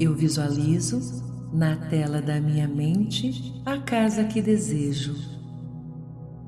Eu visualizo na tela da minha mente a casa que desejo.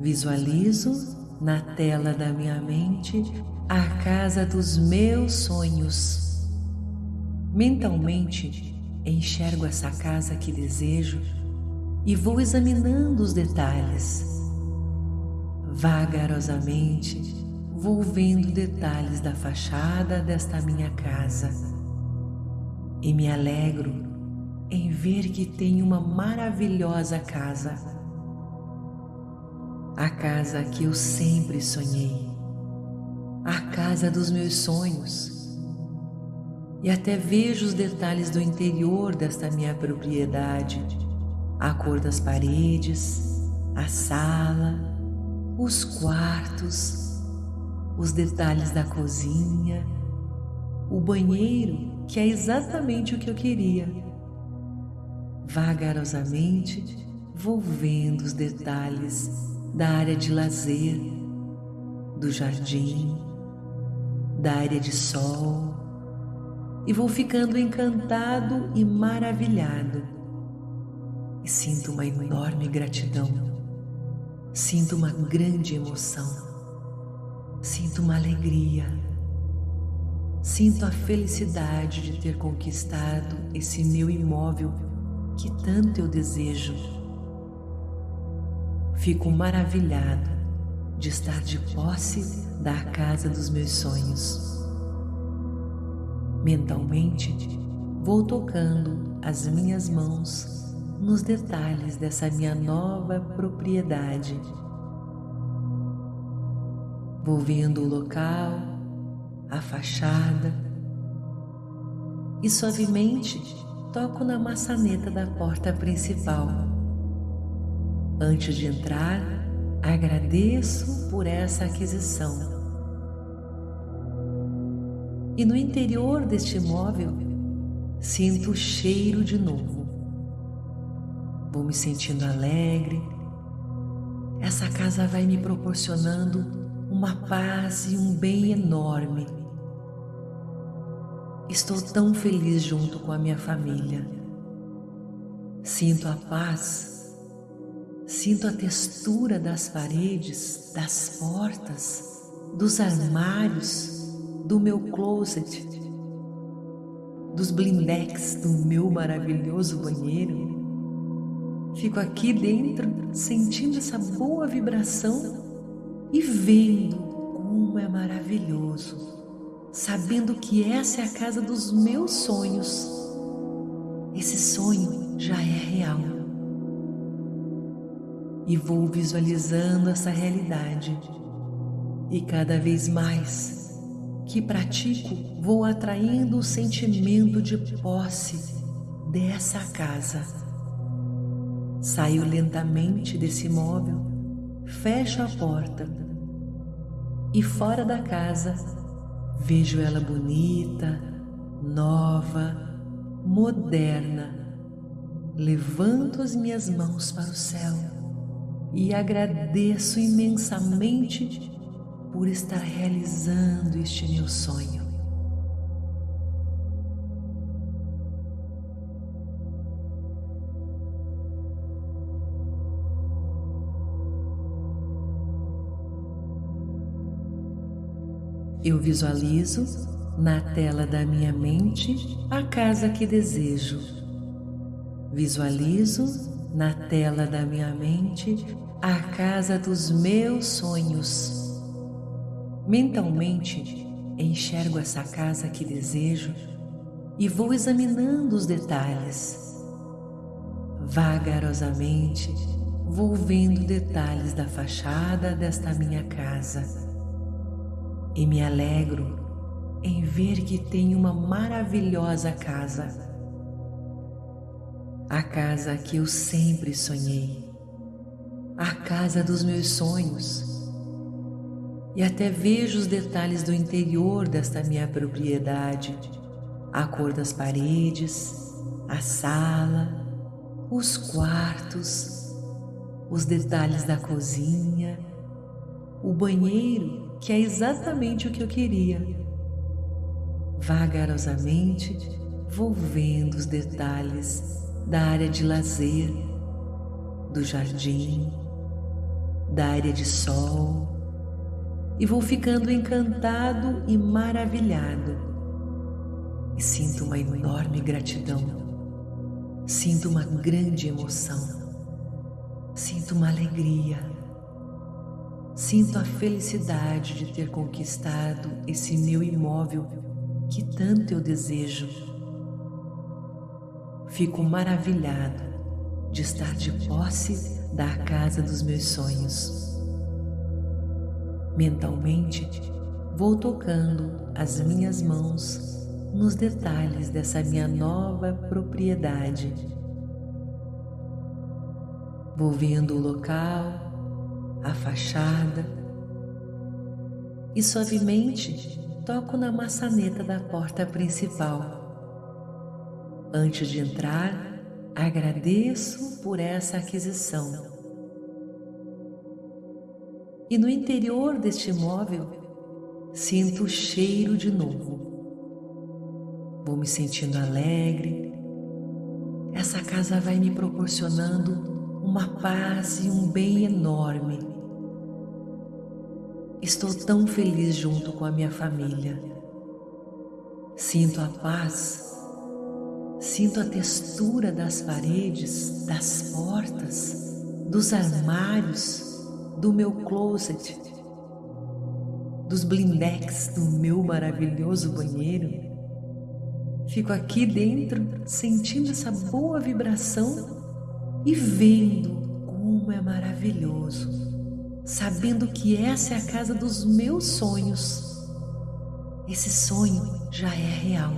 Visualizo na tela da minha mente a casa dos meus sonhos. Mentalmente enxergo essa casa que desejo e vou examinando os detalhes. Vagarosamente vou vendo detalhes da fachada desta minha casa e me alegro em ver que tenho uma maravilhosa casa. A casa que eu sempre sonhei, a casa dos meus sonhos. E até vejo os detalhes do interior desta minha propriedade a cor das paredes, a sala, os quartos, os detalhes da cozinha, o banheiro, que é exatamente o que eu queria. Vagarosamente vou vendo os detalhes da área de lazer, do jardim, da área de sol e vou ficando encantado e maravilhado. E sinto uma enorme gratidão, sinto uma grande emoção, sinto uma alegria, sinto a felicidade de ter conquistado esse meu imóvel que tanto eu desejo. Fico maravilhado de estar de posse da casa dos meus sonhos. Mentalmente, vou tocando as minhas mãos nos detalhes dessa minha nova propriedade. Vou vendo o local, a fachada e suavemente toco na maçaneta da porta principal. Antes de entrar, agradeço por essa aquisição. E no interior deste imóvel, sinto o cheiro de novo. Vou me sentindo alegre. Essa casa vai me proporcionando uma paz e um bem enorme. Estou tão feliz junto com a minha família. Sinto a paz, sinto a textura das paredes, das portas, dos armários, do meu closet, dos blindex do meu maravilhoso banheiro. Fico aqui dentro sentindo essa boa vibração e vendo como é maravilhoso, sabendo que essa é a casa dos meus sonhos. Esse sonho já é real. E vou visualizando essa realidade. E cada vez mais que pratico, vou atraindo o sentimento de posse dessa casa Saio lentamente desse imóvel, fecho a porta e fora da casa vejo ela bonita, nova, moderna. Levanto as minhas mãos para o céu e agradeço imensamente por estar realizando este meu sonho. Eu visualizo na tela da minha mente a casa que desejo. Visualizo na tela da minha mente a casa dos meus sonhos. Mentalmente enxergo essa casa que desejo e vou examinando os detalhes. Vagarosamente vou vendo detalhes da fachada desta minha casa e me alegro em ver que tenho uma maravilhosa casa. A casa que eu sempre sonhei, a casa dos meus sonhos. E até vejo os detalhes do interior desta minha propriedade, a cor das paredes, a sala, os quartos, os detalhes da cozinha, o banheiro que é exatamente o que eu queria. Vagarosamente vou vendo os detalhes da área de lazer, do jardim, da área de sol e vou ficando encantado e maravilhado. E sinto uma enorme gratidão, sinto uma grande emoção, sinto uma alegria, sinto a felicidade de ter conquistado esse meu imóvel que tanto eu desejo. Fico maravilhado de estar de posse da casa dos meus sonhos. Mentalmente, vou tocando as minhas mãos nos detalhes dessa minha nova propriedade. Vou vendo o local, a fachada e suavemente toco na maçaneta da porta principal. Antes de entrar, agradeço por essa aquisição e no interior deste móvel sinto o cheiro de novo. Vou me sentindo alegre. Essa casa vai me proporcionando uma paz e um bem enorme. Estou tão feliz junto com a minha família. Sinto a paz, sinto a textura das paredes, das portas, dos armários do meu closet, dos blindex do meu maravilhoso banheiro. Fico aqui dentro sentindo essa boa vibração e vendo como é maravilhoso, sabendo que essa é a casa dos meus sonhos. Esse sonho já é real.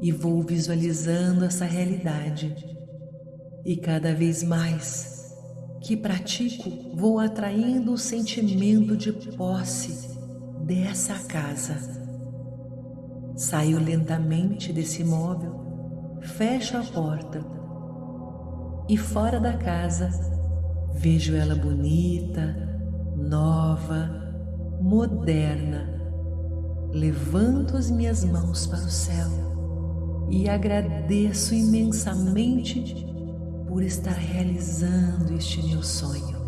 E vou visualizando essa realidade e cada vez mais que pratico, vou atraindo o sentimento de posse dessa casa. Saio lentamente desse móvel, fecho a porta e fora da casa vejo ela bonita, nova, moderna. Levanto as minhas mãos para o céu e agradeço imensamente por estar realizando este meu sonho.